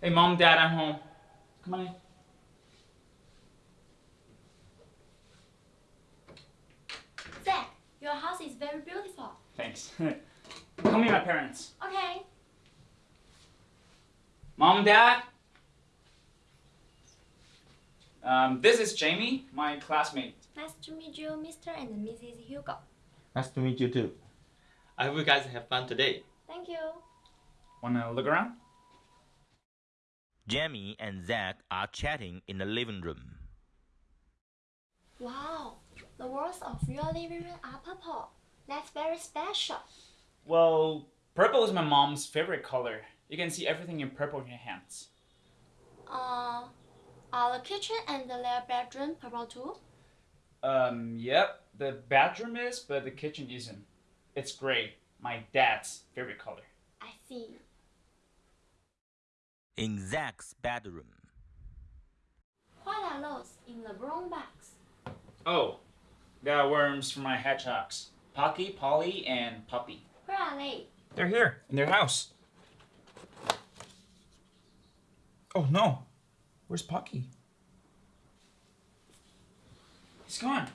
Hey, mom, dad, I'm home. Come on in. Zach, your house is very beautiful. Thanks. Come meet my parents. Okay. Mom, dad. Um, this is Jamie, my classmate. Nice to meet you, Mr. and Mrs. Hugo. Nice to meet you too. I hope you guys have fun today. Thank you. Wanna look around? Jamie and Zach are chatting in the living room. Wow, the walls of your living room are purple. That's very special. Well, purple is my mom's favorite color. You can see everything in purple in your hands. Uh, are the kitchen and the their bedroom purple too? Um, yep, the bedroom is, but the kitchen isn't. It's gray, my dad's favorite color. I see. In Zach's bedroom, What are those in the brown box? Oh, they are worms for my hedgehogs. Pocky, Polly, and Puppy. Where are they? They're here, in their house. Oh no, where's Pocky? He's gone.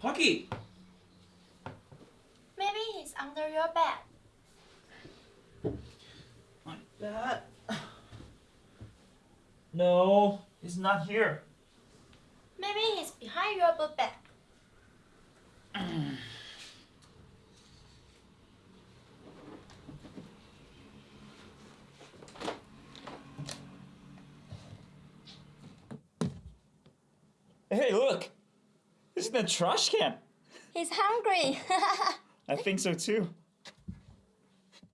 Pocky! Maybe he's under your bed. My bed. No, he's not here. Maybe he's behind your book bag. Hey, look! This is the trash can. He's hungry. I think so too.